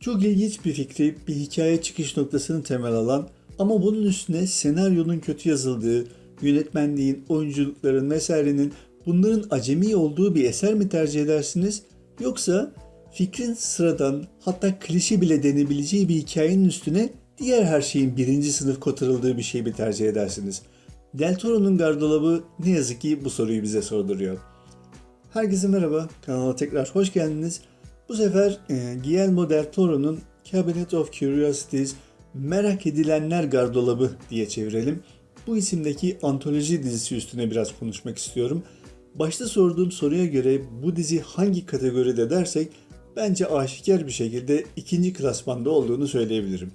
Çok ilginç bir fikri, bir hikaye çıkış noktasını temel alan ama bunun üstüne senaryonun kötü yazıldığı, yönetmenliğin, oyunculukların vesairenin bunların acemi olduğu bir eser mi tercih edersiniz? Yoksa fikrin sıradan hatta klişe bile denebileceği bir hikayenin üstüne diğer her şeyin birinci sınıf kotarıldığı bir şey mi tercih edersiniz? Del Toro'nun gardırobı ne yazık ki bu soruyu bize sorduruyor. Herkese merhaba, kanala tekrar hoş geldiniz. Bu sefer e, Guillermo del Toro'nun Cabinet of Curiosities Merak Edilenler Gardırobı diye çevirelim. Bu isimdeki antoloji dizisi üstüne biraz konuşmak istiyorum. Başta sorduğum soruya göre bu dizi hangi kategoride dersek bence aşikar bir şekilde ikinci klasmanda olduğunu söyleyebilirim.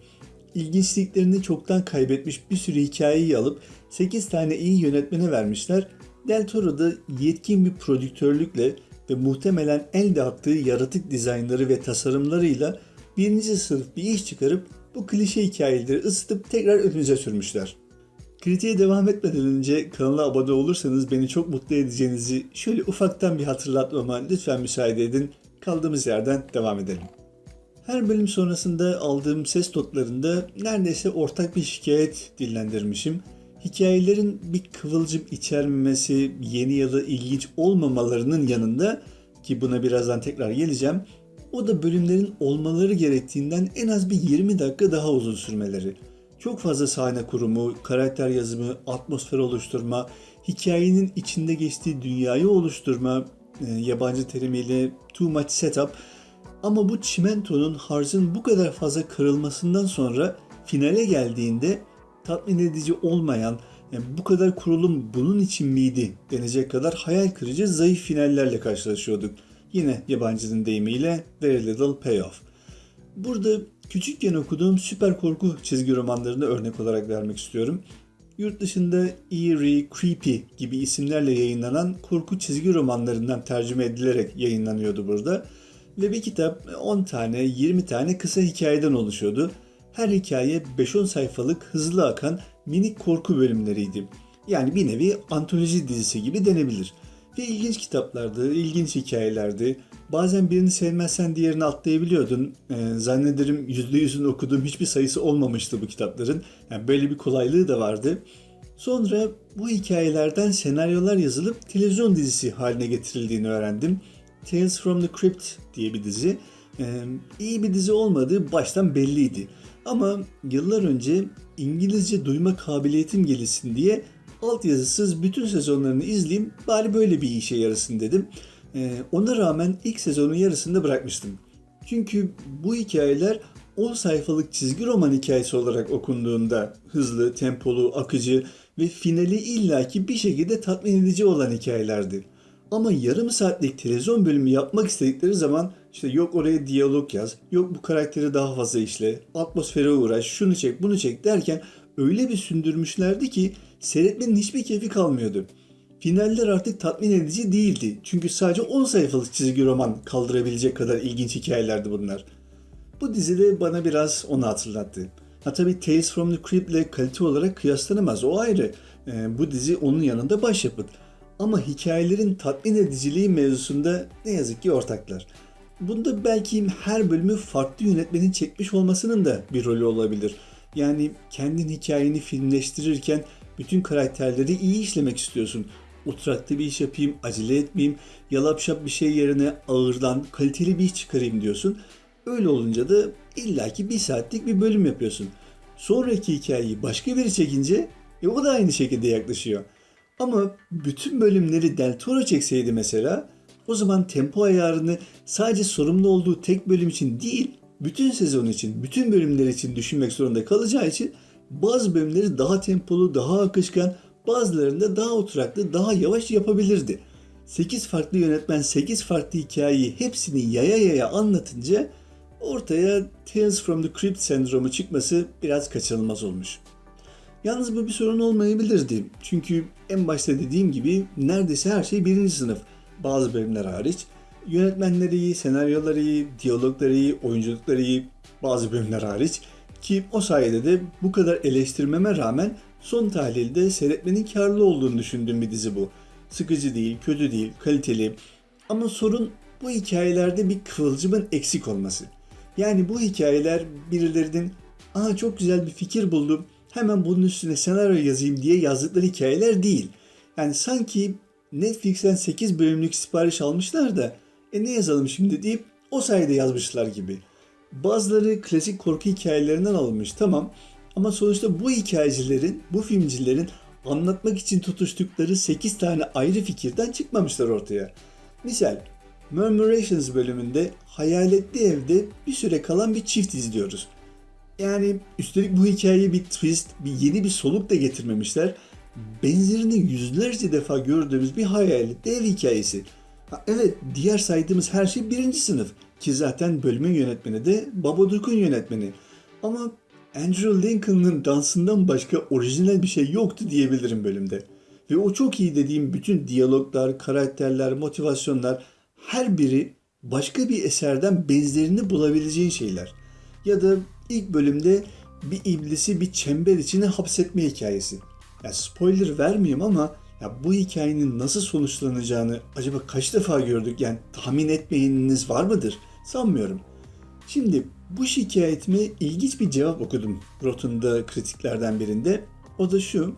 İlginçliklerini çoktan kaybetmiş bir sürü hikayeyi alıp 8 tane iyi yönetmene vermişler. Del Toro da yetkin bir prodüktörlükle ve muhtemelen elde attığı yaratık dizaynları ve tasarımlarıyla birinci sınıf bir iş çıkarıp bu klişe hikayeleri ısıtıp tekrar önümüze sürmüşler. Kritiğe devam etmeden önce kanala abone olursanız beni çok mutlu edeceğinizi şöyle ufaktan bir hatırlatmama lütfen müsaade edin. Kaldığımız yerden devam edelim. Her bölüm sonrasında aldığım ses notlarında neredeyse ortak bir şikayet dillendirmişim. Hikayelerin bir kıvılcım içermemesi, yeni ya da ilginç olmamalarının yanında ki buna birazdan tekrar geleceğim. O da bölümlerin olmaları gerektiğinden en az bir 20 dakika daha uzun sürmeleri. Çok fazla sahne kurumu, karakter yazımı, atmosfer oluşturma, hikayenin içinde geçtiği dünyayı oluşturma, e, yabancı terimiyle too much setup. Ama bu çimentonun harcın bu kadar fazla kırılmasından sonra finale geldiğinde tatmin edici olmayan, yani bu kadar kurulum bunun için miydi denecek kadar hayal kırıcı zayıf finallerle karşılaşıyorduk. Yine yabancının deyimiyle Very Little Payoff. Burada küçükken okuduğum süper korku çizgi romanlarını örnek olarak vermek istiyorum. Yurt dışında Eerie, Creepy gibi isimlerle yayınlanan korku çizgi romanlarından tercüme edilerek yayınlanıyordu burada. Ve bir kitap 10 tane, 20 tane kısa hikayeden oluşuyordu. Her hikaye 5-10 sayfalık hızlı akan minik korku bölümleriydi. Yani bir nevi antoloji dizisi gibi denebilir. Ve ilginç kitaplardı, ilginç hikayelerdi. Bazen birini sevmezsen diğerini atlayabiliyordun. Ee, zannederim %100'ün okuduğum hiçbir sayısı olmamıştı bu kitapların. Yani böyle bir kolaylığı da vardı. Sonra bu hikayelerden senaryolar yazılıp televizyon dizisi haline getirildiğini öğrendim. Tales from the Crypt diye bir dizi. Ee, iyi bir dizi olmadığı baştan belliydi. Ama yıllar önce İngilizce duyma kabiliyetim gelişsin diye altyazısız bütün sezonlarını izleyeyim bari böyle bir işe yarasın dedim. Ee, ona rağmen ilk sezonun yarısında bırakmıştım. Çünkü bu hikayeler 10 sayfalık çizgi roman hikayesi olarak okunduğunda hızlı, tempolu, akıcı ve finali illaki bir şekilde tatmin edici olan hikayelerdi. Ama yarım saatlik televizyon bölümü yapmak istedikleri zaman işte yok oraya diyalog yaz, yok bu karakteri daha fazla işle, atmosfere uğraş, şunu çek, bunu çek derken öyle bir sündürmüşlerdi ki seyretmenin hiçbir keyfi kalmıyordu. Finaller artık tatmin edici değildi. Çünkü sadece 10 sayfalık çizgi roman kaldırabilecek kadar ilginç hikayelerdi bunlar. Bu dizide bana biraz onu hatırlattı. Ha tabi Tales from the Crypt ile kalite olarak kıyaslanamaz o ayrı. Ee, bu dizi onun yanında başyapıt. Ama hikayelerin tatmin ediciliği mevzusunda ne yazık ki ortaklar. Bunda belki her bölümü farklı yönetmenin çekmiş olmasının da bir rolü olabilir. Yani kendin hikayeni filmleştirirken bütün karakterleri iyi işlemek istiyorsun. Oturaklı bir iş yapayım, acele etmeyeyim, yalapşap bir şey yerine ağırdan kaliteli bir iş çıkarayım diyorsun. Öyle olunca da illaki bir saatlik bir bölüm yapıyorsun. Sonraki hikayeyi başka biri çekince e, o da aynı şekilde yaklaşıyor. Ama bütün bölümleri Del çekseydi mesela o zaman tempo ayarını sadece sorumlu olduğu tek bölüm için değil, bütün sezon için, bütün bölümler için düşünmek zorunda kalacağı için bazı bölümleri daha tempolu, daha akışkan, bazılarında daha oturaklı, daha yavaş yapabilirdi. 8 farklı yönetmen 8 farklı hikayeyi hepsini yaya yaya anlatınca ortaya Tales from the Crypt sendromu çıkması biraz kaçınılmaz olmuş. Yalnız bu bir sorun olmayabilirdi. Çünkü en başta dediğim gibi neredeyse her şey birinci sınıf. Bazı bölümler hariç. Yönetmenleri iyi, senaryoları iyi, diyalogları iyi, oyunculukları iyi, bazı bölümler hariç. Ki o sayede de bu kadar eleştirmeme rağmen son tahlilde seyretmenin karlı olduğunu düşündüğüm bir dizi bu. Sıkıcı değil, kötü değil, kaliteli. Ama sorun bu hikayelerde bir kıvılcımın eksik olması. Yani bu hikayeler birilerinin ''Aa çok güzel bir fikir buldum, hemen bunun üstüne senaryo yazayım'' diye yazdıkları hikayeler değil. Yani sanki Netflix'ten 8 bölümlük sipariş almışlar da e ne yazalım şimdi deyip o sayede yazmışlar gibi. Bazıları klasik korku hikayelerinden alınmış tamam ama sonuçta bu hikayecilerin, bu filmcilerin anlatmak için tutuştukları 8 tane ayrı fikirden çıkmamışlar ortaya. Misal Murmurations bölümünde hayaletli evde bir süre kalan bir çift izliyoruz. Yani üstelik bu hikayeye bir twist, bir yeni bir soluk da getirmemişler. Benzerini yüzlerce defa gördüğümüz bir hayaletli ev hikayesi. Ha, evet diğer saydığımız her şey birinci sınıf. Ki zaten bölümün yönetmeni de Babadook'un yönetmeni. Ama Andrew Lincoln'ın dansından başka orijinal bir şey yoktu diyebilirim bölümde. Ve o çok iyi dediğim bütün diyaloglar, karakterler, motivasyonlar her biri başka bir eserden benzerini bulabileceğin şeyler. Ya da ilk bölümde bir iblisi bir çember içine hapsetme hikayesi. Ya spoiler vermeyeyim ama ya bu hikayenin nasıl sonuçlanacağını acaba kaç defa gördük? Yani tahmin etmeyeniniz var mıdır? Sanmıyorum. Şimdi bu şikayetime ilginç bir cevap okudum Rotten'da kritiklerden birinde. O da şu.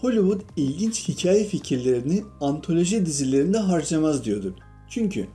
Hollywood ilginç hikaye fikirlerini antoloji dizilerinde harcamaz diyordu. Çünkü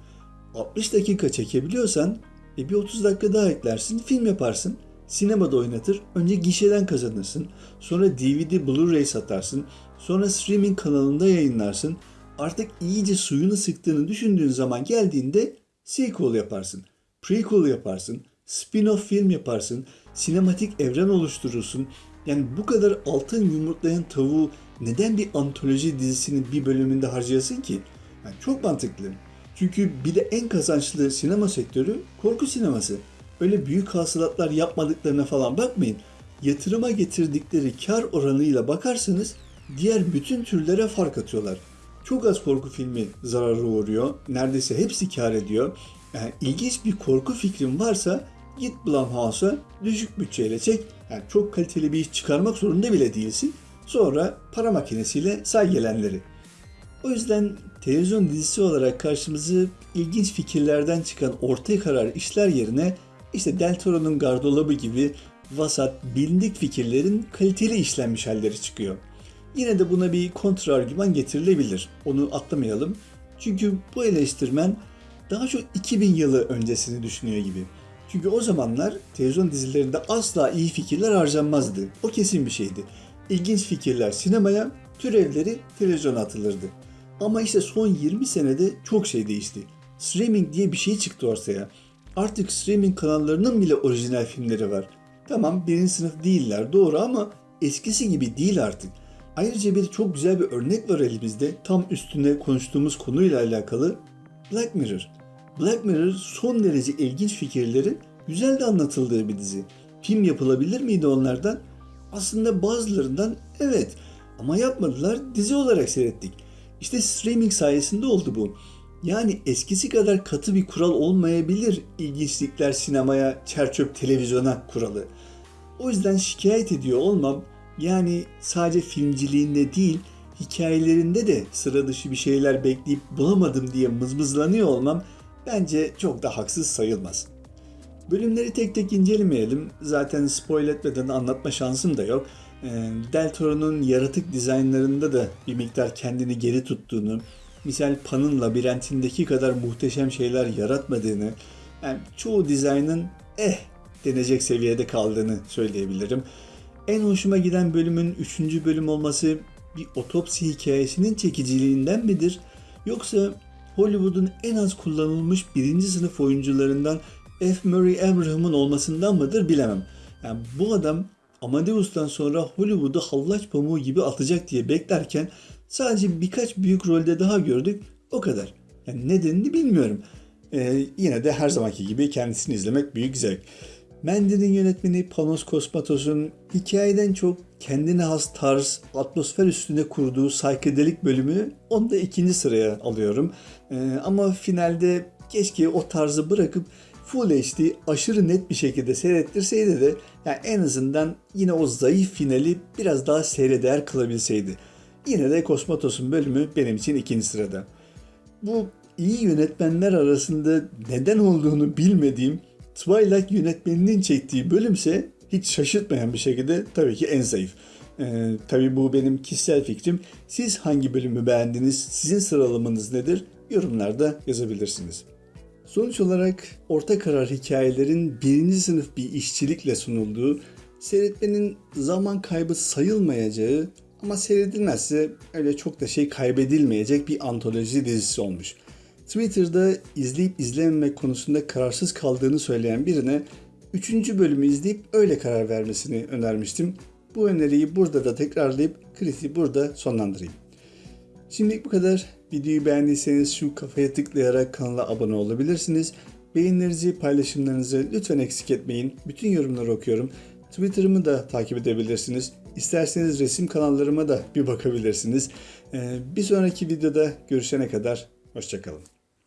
60 dakika çekebiliyorsan e bir 30 dakika daha eklersin, film yaparsın. Sinemada oynatır, önce gişeden kazanırsın. Sonra DVD, Blu-ray satarsın. Sonra streaming kanalında yayınlarsın. Artık iyice suyunu sıktığını düşündüğün zaman geldiğinde sequel yaparsın. Prequel yaparsın. Spin-off film yaparsın. Sinematik evren oluşturursun. Yani bu kadar altın yumurtlayan tavuğu neden bir antoloji dizisinin bir bölümünde harcayasın ki? Yani çok mantıklı. Çünkü bir de en kazançlı sinema sektörü korku sineması. Öyle büyük hasılatlar yapmadıklarına falan bakmayın. Yatırıma getirdikleri kar oranıyla bakarsanız diğer bütün türlere fark atıyorlar. Çok az korku filmi zarara uğruyor. Neredeyse hepsi kar ediyor. Yani ilginç bir korku fikrin varsa git Blumhouse'a düşük bütçeyle çek. Yani çok kaliteli bir iş çıkarmak zorunda bile değilsin. Sonra para makinesiyle say gelenleri. O yüzden televizyon dizisi olarak karşımızı ilginç fikirlerden çıkan ortaya karar işler yerine işte Del Toro'nun gardolabı gibi vasat, bilindik fikirlerin kaliteli işlenmiş halleri çıkıyor. Yine de buna bir kontra argüman getirilebilir. Onu atlamayalım. Çünkü bu eleştirmen daha çok 2000 yılı öncesini düşünüyor gibi. Çünkü o zamanlar televizyon dizilerinde asla iyi fikirler harcanmazdı. O kesin bir şeydi. İlginç fikirler sinemaya, türevleri televizyona atılırdı. Ama işte son 20 senede çok şey değişti. Streaming diye bir şey çıktı ortaya. Artık streaming kanallarının bile orijinal filmleri var. Tamam birinci sınıf değiller doğru ama eskisi gibi değil artık. Ayrıca bir çok güzel bir örnek var elimizde. Tam üstünde konuştuğumuz konuyla alakalı. Black Mirror. Black Mirror son derece ilginç fikirlerin güzel de anlatıldığı bir dizi. Film yapılabilir miydi onlardan? Aslında bazılarından evet ama yapmadılar dizi olarak seyrettik. İşte streaming sayesinde oldu bu. Yani eskisi kadar katı bir kural olmayabilir ilginçlikler sinemaya, çerçöp televizyona kuralı. O yüzden şikayet ediyor olmam yani sadece filmciliğinde değil hikayelerinde de sıra dışı bir şeyler bekleyip bulamadım diye mızmızlanıyor olmam bence çok da haksız sayılmaz. Bölümleri tek tek incelemeyelim. Zaten spoil etmeden anlatma şansım da yok. Ee, Del Toro'nun yaratık dizaynlarında da bir miktar kendini geri tuttuğunu, misal Pan'ın labirentindeki kadar muhteşem şeyler yaratmadığını, yani çoğu dizaynın eh denecek seviyede kaldığını söyleyebilirim. En hoşuma giden bölümün 3. bölüm olması bir otopsi hikayesinin çekiciliğinden midir? Yoksa Hollywood'un en az kullanılmış birinci sınıf oyuncularından F. Murray Abraham'ın olmasından mıdır bilemem. Yani bu adam Amadeus'tan sonra Hollywood'u hallaç pamuğu gibi atacak diye beklerken sadece birkaç büyük rolde daha gördük. O kadar. Yani nedenini bilmiyorum. Ee, yine de her zamanki gibi kendisini izlemek büyük zevk. Mendy'nin yönetmeni Panos Kosmatos'un hikayeden çok kendine has tarz, atmosfer üstünde kurduğu saykedelik bölümü onu da ikinci sıraya alıyorum. Ee, ama finalde keşke o tarzı bırakıp Full HD aşırı net bir şekilde seyrettirseydi de yani en azından yine o zayıf finali biraz daha seyreder kılabilseydi. Yine de Kosmatos'un bölümü benim için ikinci sırada. Bu iyi yönetmenler arasında neden olduğunu bilmediğim Twilight yönetmeninin çektiği bölümse hiç şaşırtmayan bir şekilde tabii ki en zayıf. Ee, tabii bu benim kişisel fikrim. Siz hangi bölümü beğendiniz? Sizin sıralamanız nedir? Yorumlarda yazabilirsiniz. Sonuç olarak orta karar hikayelerin birinci sınıf bir işçilikle sunulduğu, seyretmenin zaman kaybı sayılmayacağı ama seyredilmezse öyle çok da şey kaybedilmeyecek bir antoloji dizisi olmuş. Twitter'da izleyip izlememek konusunda kararsız kaldığını söyleyen birine 3. bölümü izleyip öyle karar vermesini önermiştim. Bu öneriyi burada da tekrarlayıp kritiği burada sonlandırayım. Şimdilik bu kadar. Videoyu beğendiyseniz şu kafaya tıklayarak kanala abone olabilirsiniz. Beğenilerinizi, paylaşımlarınızı lütfen eksik etmeyin. Bütün yorumları okuyorum. Twitter'ımı da takip edebilirsiniz. İsterseniz resim kanallarıma da bir bakabilirsiniz. Ee, Bir sonraki videoda görüşene kadar hoşçakalın.